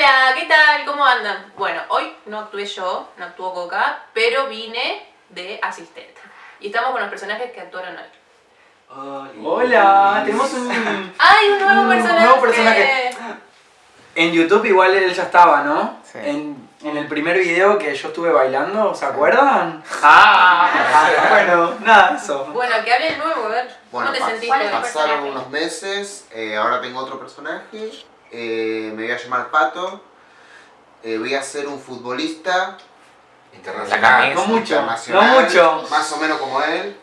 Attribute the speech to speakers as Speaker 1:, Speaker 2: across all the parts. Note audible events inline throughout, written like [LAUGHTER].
Speaker 1: Hola, ¿qué tal? ¿Cómo andan? Bueno, hoy no actué yo, no actuó Coca, pero vine de asistente. Y estamos con los personajes que actuaron hoy.
Speaker 2: Hola, tenemos un,
Speaker 1: ¡Ay, un nuevo
Speaker 2: Un
Speaker 1: personaje!
Speaker 2: nuevo personaje. En YouTube igual él ya estaba, ¿no?
Speaker 3: Sí.
Speaker 2: En, en el primer video que yo estuve bailando, ¿se acuerdan? Ah, bueno, nada, eso.
Speaker 1: Bueno, que hable el nuevo, a ver.
Speaker 4: Bueno,
Speaker 1: ¿Cómo te sentiste?
Speaker 4: Pasaron unos meses, eh, ahora tengo otro personaje, eh, me voy a llamar Pato, eh, voy a ser un futbolista internacional.
Speaker 2: No mucho,
Speaker 4: internacional,
Speaker 2: no mucho.
Speaker 4: más o menos como él.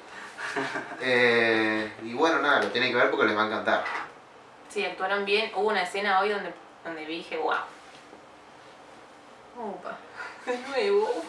Speaker 4: Eh, y bueno, nada, lo tienen que ver porque les va a encantar.
Speaker 1: Sí, actuaron bien. Hubo una escena hoy donde, donde vi y dije, wow. Opa, de nuevo.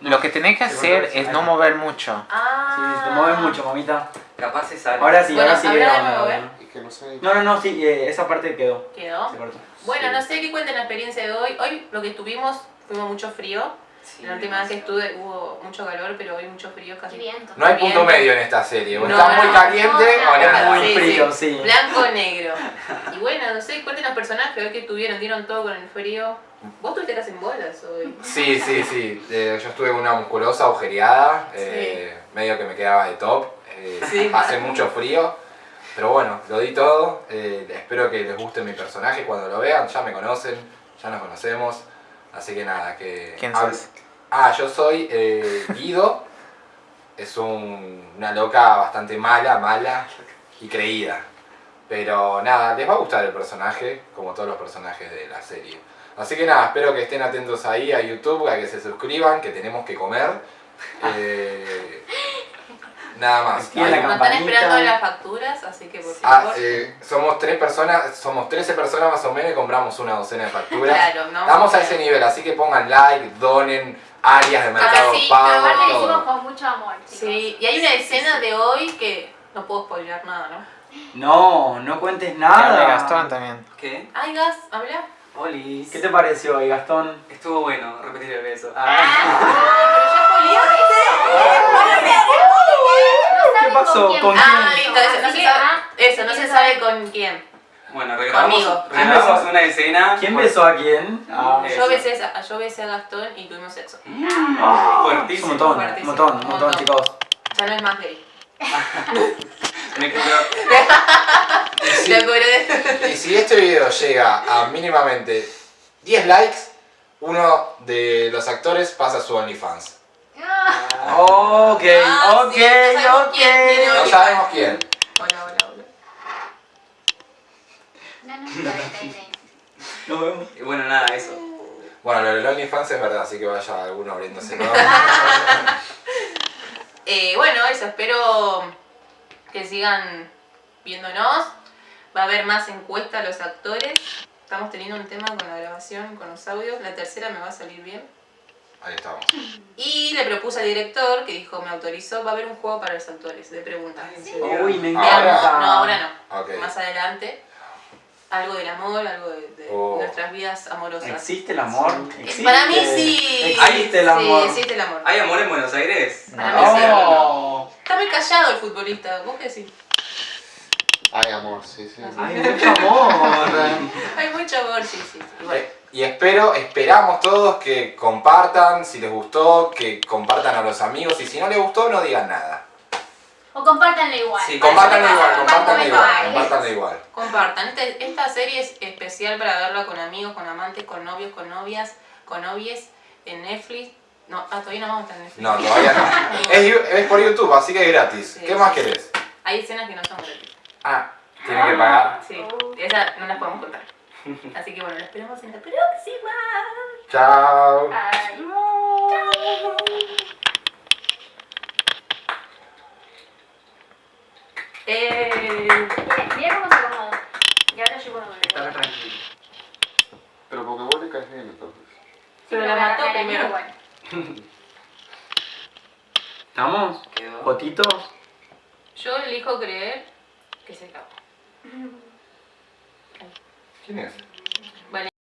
Speaker 3: Lo que tenés que hacer es no mover mucho.
Speaker 1: Ah.
Speaker 2: Sí, te mueves mucho, mamita.
Speaker 5: Capaz se sale.
Speaker 2: Ahora sí,
Speaker 1: Bueno,
Speaker 2: ahora sí. vamos,
Speaker 4: no sé.
Speaker 2: No, no, no, sí, eh, esa parte quedó.
Speaker 1: ¿Quedó?
Speaker 2: Se cortó.
Speaker 1: Bueno,
Speaker 4: Sí.
Speaker 1: no sé qué cuenten la experiencia de hoy. Hoy lo que estuvimos, fuimos mucho frío.
Speaker 5: Sí,
Speaker 1: La última vez que estuve hubo mucho calor, pero hoy mucho frío casi.
Speaker 6: viento.
Speaker 7: No hay punto medio en esta serie. O
Speaker 1: No,
Speaker 7: está muy caliente
Speaker 6: no,
Speaker 7: o
Speaker 6: no.
Speaker 7: nada.
Speaker 2: Muy frío, sí.
Speaker 1: Blanco o negro. [LAUGHS] Y bueno, no sé, cuenten los personajes hoy que tuvieron, dieron todo con el frío. Vos tuviste casi en bolas hoy.
Speaker 7: Sí, sí, sí. Eh, yo estuve con una musculosa agujereada, eh, medio que me quedaba de top. eh,
Speaker 1: Sí.
Speaker 7: Pasé mucho frío. Pero bueno, lo di todo. eh, espero que les guste mi personaje cuando lo vean. Ya me conocen, ya nos conocemos. Así que nada, que...
Speaker 3: ¿Quién sos?
Speaker 7: Ah, yo soy eh, Guido. [LAUGHS] Es un- una loca bastante mala, mala y creída. Pero nada, les va a gustar el personaje, como todos los personajes de la serie. Así que nada, espero que estén atentos ahí a YouTube, a que se suscriban, que tenemos que comer. [LAUGHS] Eh, nada más.
Speaker 2: La
Speaker 1: están esperando las facturas, así que por
Speaker 7: Ah,
Speaker 1: favor.
Speaker 7: eh, somos tres personas, somos 13 personas más o menos y compramos una docena de facturas.
Speaker 1: Claro, ¿no?
Speaker 7: Estamos a ese nivel, así que pongan like, donen, áreas de mercado
Speaker 1: sí,
Speaker 7: pago,
Speaker 6: Aparte lo hicimos
Speaker 7: todo.
Speaker 6: con mucho amor, chicos.
Speaker 1: Sí, y hay una escena de hoy que no puedo spoilear nada, ¿no?
Speaker 2: No, no cuentes nada.
Speaker 3: Gastón también.
Speaker 5: ¿Qué?
Speaker 1: Ay, Gas, habla.
Speaker 5: Oli.
Speaker 2: ¿Qué te pareció hoy, Gastón?
Speaker 5: Estuvo bueno, repetir el beso.
Speaker 2: Ah, [LAUGHS]
Speaker 6: No saben
Speaker 2: ¿Qué
Speaker 1: Ah, listo, eso, no se sabe, eso, no se
Speaker 6: ¿quién
Speaker 1: sabe con quién.
Speaker 5: Bueno, regrabamos,
Speaker 1: Conmigo.
Speaker 5: regrabamos una escena.
Speaker 2: ¿Quién besó a quién? Ah,
Speaker 1: Yo besé, a, yo besé a Gastón y tuvimos sexo.
Speaker 5: Fuertísimo.
Speaker 2: montón, un
Speaker 1: Fuertísimo.
Speaker 2: montón, un montón,
Speaker 1: Un montón.
Speaker 2: chicos.
Speaker 1: Ya no es más gay. [LAUGHS] ¿Te [LAUGHS] acordás?
Speaker 7: y si este video llega a mínimamente 10 likes, uno de los actores pasa a su OnlyFans.
Speaker 2: Ok,
Speaker 1: Ah,
Speaker 2: ok,
Speaker 1: sí, no sabemos
Speaker 2: ok.
Speaker 7: No sabemos quién.
Speaker 1: Hola, hola, hola.
Speaker 6: No, no.
Speaker 2: Nos vemos.
Speaker 5: Y bueno, nada, eso.
Speaker 7: Bueno, lo del OnlyFans es verdad, así que vaya alguno abriéndose. ¿no? [LAUGHS]
Speaker 1: Eh, bueno, eso, espero que sigan viéndonos. Va a haber más encuestas a los actores. Estamos teniendo un tema con la grabación, con los audios. La tercera me va a salir bien.
Speaker 7: Ahí estamos.
Speaker 1: Y le propuse al director, que dijo, me autorizó, va a haber un juego para los actores de preguntas.
Speaker 2: Uy, me
Speaker 7: Ahora.
Speaker 2: encanta.
Speaker 1: No, ahora no. Más adelante. Algo del amor, algo de, de
Speaker 7: Oh.
Speaker 1: nuestras vidas amorosas.
Speaker 2: ¿Existe el amor? ¿Existe?
Speaker 1: Para mí sí.
Speaker 2: Existe el amor.
Speaker 1: Sí, existe el amor.
Speaker 5: ¿Hay amor en Buenos Aires?
Speaker 1: Para mí sí.
Speaker 2: Oh,
Speaker 1: Está muy callado el futbolista. ¿Vos qué decís?
Speaker 4: Ay, amor, sí, sí.
Speaker 2: hay mucho amor. [LAUGHS]
Speaker 1: Hay mucho amor, sí, sí. sí. Igual.
Speaker 7: Y espero, esperamos todos que compartan, si les gustó, que compartan a los amigos y si no les gustó, no digan nada.
Speaker 6: O compártanlo igual.
Speaker 5: Sí,
Speaker 7: Compártanlo
Speaker 1: Compartan,
Speaker 7: igual, compártanlo igual, igual.
Speaker 1: Compartan. Este- esta serie es especial para verla con amigos, con amantes, con novios, con novias, con novies en Netflix. No, ah, todavía no vamos a estar en Netflix.
Speaker 7: No, todavía no. [LAUGHS] Es, es por YouTube, así que es gratis.
Speaker 1: Sí,
Speaker 7: ¿Qué más
Speaker 1: sí.
Speaker 7: querés?
Speaker 1: Hay escenas que no son gratis.
Speaker 7: Ah, tiene que pagar.
Speaker 1: Sí, esas no las podemos contar. Así que bueno, la esperamos en la próxima.
Speaker 7: Chao.
Speaker 6: Ay.
Speaker 1: Eh,
Speaker 6: Mira cómo se acomoda. Y ahora yo cuando me
Speaker 5: Estar tranquilo.
Speaker 4: Pero porque vos le caes bien entonces.
Speaker 1: Pero la mató primero.
Speaker 6: Bueno. [LAUGHS]
Speaker 2: ¿Estamos?
Speaker 5: Quedó.
Speaker 2: ¿Fotitos?
Speaker 1: yo elijo creer que se acabó. [LAUGHS]
Speaker 7: ¿Quién es?